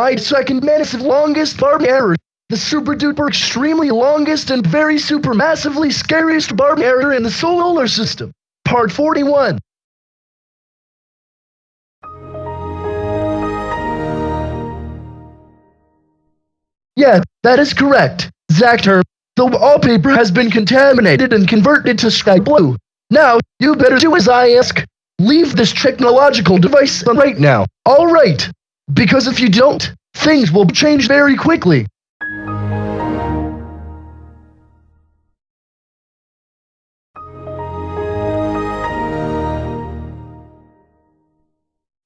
My second massive longest barb error. The super duper extremely longest and very super massively scariest barb error in the solar system. Part 41. Yeah, that is correct. Zactor, the wallpaper has been contaminated and converted to sky blue. Now, you better do as I ask. Leave this technological device on right now. All right. Because if you don't, things will change very quickly.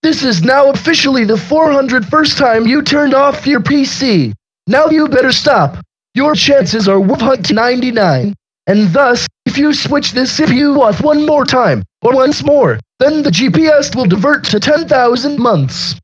This is now officially the 401st time you turned off your PC. Now you better stop. Your chances are 199. And thus, if you switch this CPU off one more time, or once more, then the GPS will divert to 10,000 months.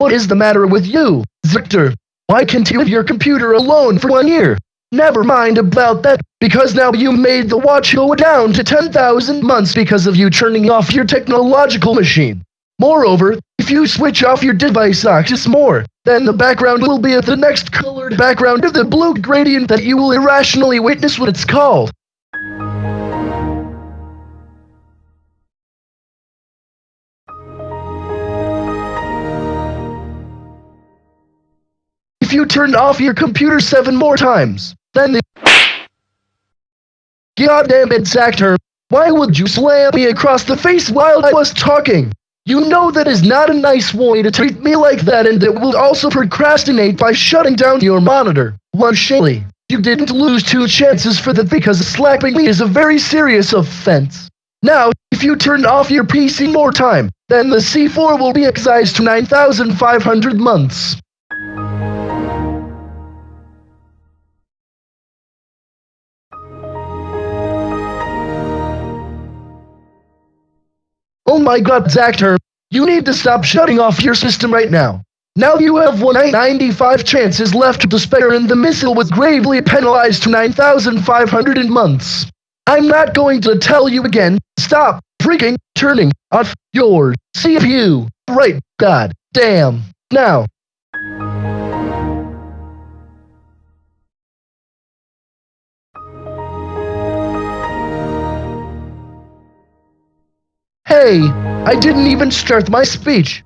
What is the matter with you, Victor? Why can't you leave your computer alone for one year? Never mind about that, because now you made the watch go down to 10,000 months because of you turning off your technological machine. Moreover, if you switch off your device access more, then the background will be the next colored background of the blue gradient that you will irrationally witness what it's called. If you turned off your computer seven more times, then the... Goddamn it, Zactor. Why would you slam me across the face while I was talking? You know that is not a nice way to treat me like that and that will also procrastinate by shutting down your monitor. One Shaley, you didn't lose two chances for that because slapping me is a very serious offense. Now, if you turn off your PC more time, then the C4 will be excised to 9,500 months. My god, Zactor, you need to stop shutting off your system right now. Now you have 195 chances left to spare and the missile was gravely penalized to 9,500 in months. I'm not going to tell you again, stop freaking turning off your CPU. Right, god damn. Now. I didn't even start my speech.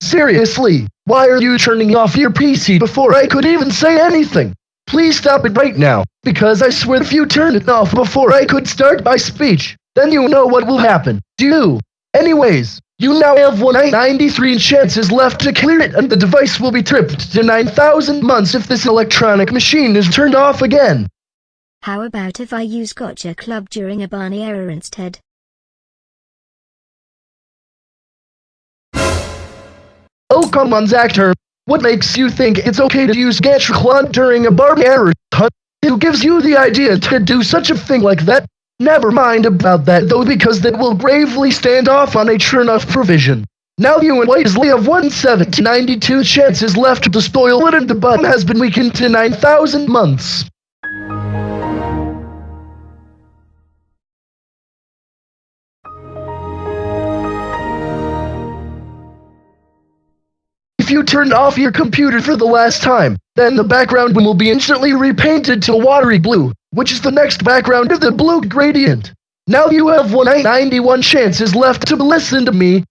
Seriously, why are you turning off your PC before I could even say anything? Please stop it right now, because I swear if you turn it off before I could start my speech, then you know what will happen. Do you? Anyways, you now have 193 chances left to clear it and the device will be tripped to 9,000 months if this electronic machine is turned off again. How about if I use Gacha Club during a Barney error instead? Oh come on Zactor, what makes you think it's okay to use Gacha Club during a Barney error? Huh? Who gives you the idea to do such a thing like that? Never mind about that though because they will bravely stand off on a turn-off provision. Now you and Weasley have 192 chances left to spoil it and the button has been weakened to 9,000 months. If you turn off your computer for the last time, then the background will be instantly repainted to watery blue, which is the next background of the blue gradient. Now you have 191 chances left to listen to me,